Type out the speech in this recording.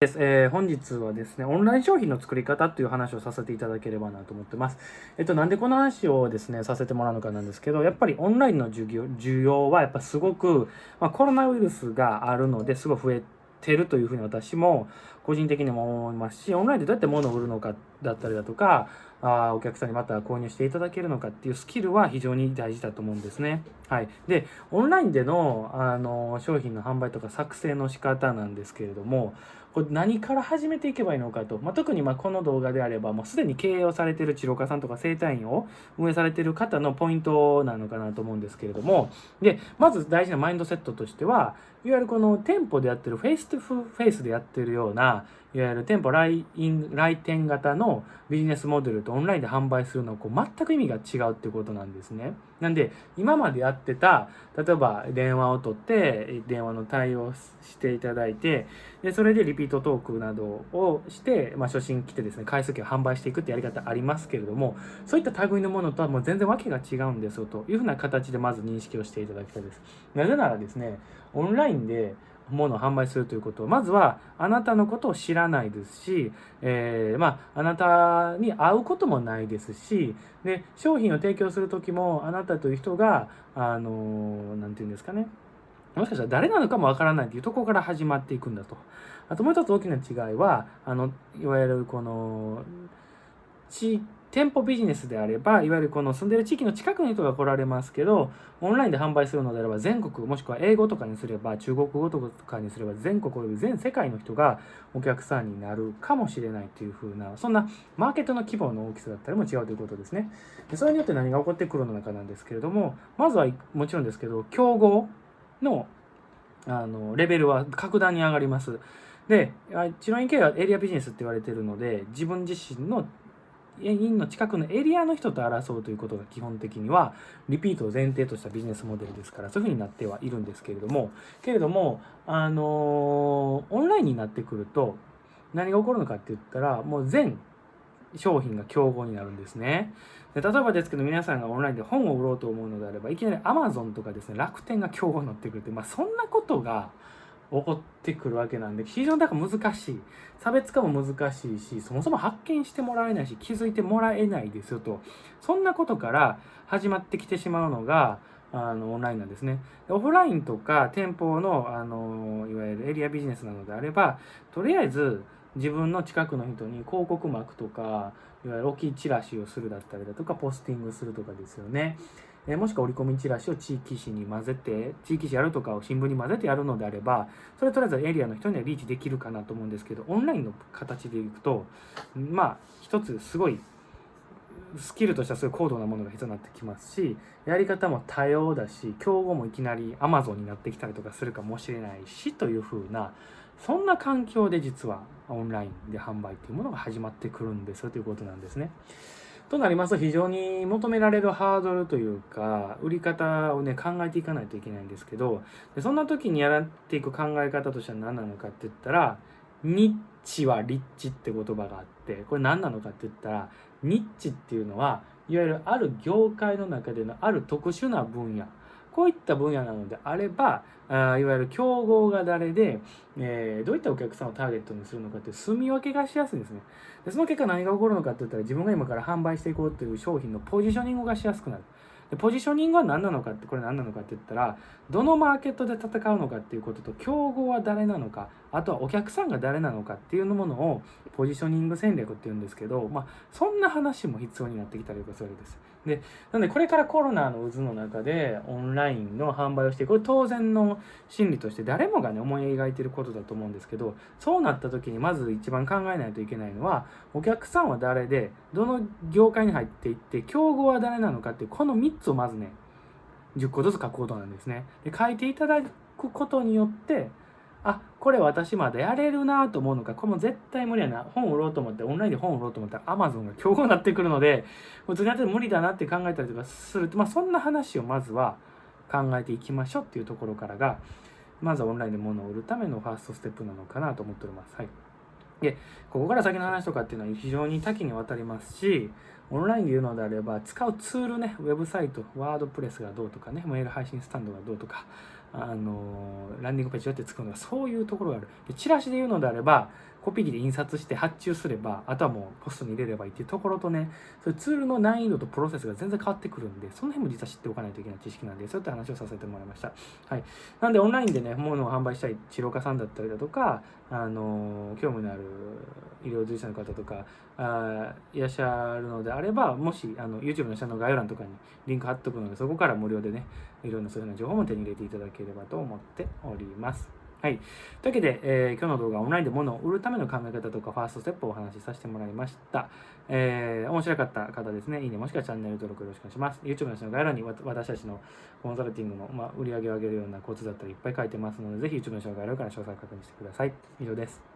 です、えー、本日はですね、オンライン商品の作り方という話をさせていただければなと思ってます。えっと、なんでこの話をですね、させてもらうのかなんですけど、やっぱりオンラインの授業、需要はやっぱすごく、まあ、コロナウイルスがあるのですごい増えてるというふうに私も個人的にも思いますし、オンラインでどうやって物を売るのかだったりだとか、あお客さんにまた購入していただけるのかっていうスキルは非常に大事だと思うんですね。はい。で、オンラインでのあの商品の販売とか作成の仕方なんですけれども、これ何から始めていけばいいのかと、まあ、特にまこの動画であればもうすでに経営をされている治療家さんとか整体院を運営されている方のポイントなのかなと思うんですけれどもでまず大事なマインドセットとしてはいわゆるこの店舗でやってる face to face でやってるようないわゆる店舗来来店型のビジネスモデルとオンラインで販売するのこう全く意味が違うってことなんですね。なんで今までやってた例えば電話を取って電話の対応していただいてでそれでリピートトークなどをして、まあ、初心来てですね回数券を販売していくってやり方ありますけれどもそういった類のものとはもう全然わけが違うんですよというふうな形でまず認識をしていただきたいです。なぜならですねオンラインでものを販売するということまずはあなたのことを知らないですし、えー、まあ、あなたに会うこともないですしで商品を提供する時もあなたという人があの何て言うんですかねもしかしたら誰なのかもわからないというところから始まっていくんだと。あともう一つ大きな違いはあのいわゆるこの地店舗ビジネスであればいわゆるこの住んでる地域の近くの人が来られますけどオンラインで販売するのであれば全国もしくは英語とかにすれば中国語とかにすれば全国および全世界の人がお客さんになるかもしれないというふうなそんなマーケットの規模の大きさだったりも違うということですね。でそれによって何が起こってくるのかなんですけれどもまずはもちろんですけど競合のあのレベルは格段に上がります。で治療院系はエリアビジネスって言われているので自分自身の院の近くのエリアの人と争うということが基本的にはリピートを前提としたビジネスモデルですからそういうふうになってはいるんですけれどもけれどもあのオンラインになってくると何が起こるのかって言ったらもう全商品が競合になるんですね。で例えばですけど皆さんがオンラインで本を売ろうと思うのであればいきなり Amazon とかですね楽天が競合になってくるってまあそんなことが起こってくるわけなんで非常にだから難しい。差別化も難しいしそもそも発見してもらえないし気づいてもらえないですよと。そんなことから始まってきてしまうのがあのオンラインなんですね。オフラインとか店舗のあのいわゆるエリアビジネスなのであればとりあえず自分の近くの人に広告膜とかいわゆる大きいチラシをするだったりだとかポスティングするとかですよね。えもしくは折り込みチラシを地域紙に混ぜて地域紙やるとかを新聞に混ぜてやるのであればそれとりあえずエリアの人にはリーチできるかなと思うんですけどオンラインの形でいくとまあ一つすごいスキルとしてはすごい高度なものが必要になってきますしやり方も多様だし競合もいきなり Amazon になってきたりとかするかもしれないしというふうなそんな環境で実はオンラインで販売っていうものが始まってくるんですよということなんですね。となりますと非常に求められるハードルというか売り方をね考えていかないといけないんですけどでそんな時にやらっていく考え方としては何なのかって言ったらニッチはリッチって言葉があってこれ何なのかって言ったらニッチっていうのはいわゆるある業界の中でのある特殊な分野こういった分野なのであればあいわゆる競合が誰で、えー、どういったお客さんをターゲットにするのかって住み分けがしやすいんですねでその結果何が起こるのかって言ったら自分が今から販売していこうという商品のポジショニングがしやすくなるでポジショニングは何なのかってこれ何なのかって言ったらどのマーケットで戦うのかっていうことと競合は誰なのかあとはお客さんが誰なのかっていうものをポジショニング戦略っていうんですけど、まあ、そんな話も必要になってきたりとかするわけです。でなのでこれからコロナの渦の中でオンラインの販売をしてこれ当然の心理として誰もがね思い描いてることだと思うんですけどそうなった時にまず一番考えないといけないのはお客さんは誰でどの業界に入っていって競合は誰なのかっていうこの3つをまずね10個ずつ書くことなんですね。で書いていただくことによってあこれ私まだやれるなと思うのか。これも絶対無理やな。本を売ろうと思ってオンラインで本を売ろうと思ったら Amazon が競合になってくるので普通にやって無理だなって考えたりとかすると、まあ、そんな話をまずは考えていきましょうっていうところからがまずはオンラインで物を売るためのファーストステップなのかなと思っております。はい。でここから先の話とかっていうのは非常に多岐にわたりますしオンラインで言うのであれば使うツールねウェブサイトワードプレスがどうとかねメール配信スタンドがどうとかあのランディングページどうやって作るのかそういうところがある。でチラシで言うのであればコピー機で印刷して発注すればあとはもうポストに入れればいいっていうところとねそういうツールの難易度とプロセスが全然変わってくるんでその辺も実は知っておかないといけない知識なんでそういった話をさせてもらいました。はい。なんでオンラインでね物を販売したい治療家さんだったりだとかあの興味のある医療従事者の方とかあいらっしゃるのであればもしあの YouTube の下の概要欄とかにリンク貼っとくのでそこから無料でねいろんなそういうような情報も手に入れていただければと思っております。はい。というわけで、えー、今日の動画はオンラインで物を売るための考え方とかファーストステップをお話しさせてもらいました。えー、面白かった方ですね、いいねもしくはチャンネル登録よろしくお願いします。YouTube の下の概要欄に私たちのコンサルティングの、まあ、売り上げを上げるようなコツだったりいっぱい書いてますので、ぜひ YouTube の下の概要欄から詳細確認してください。以上です。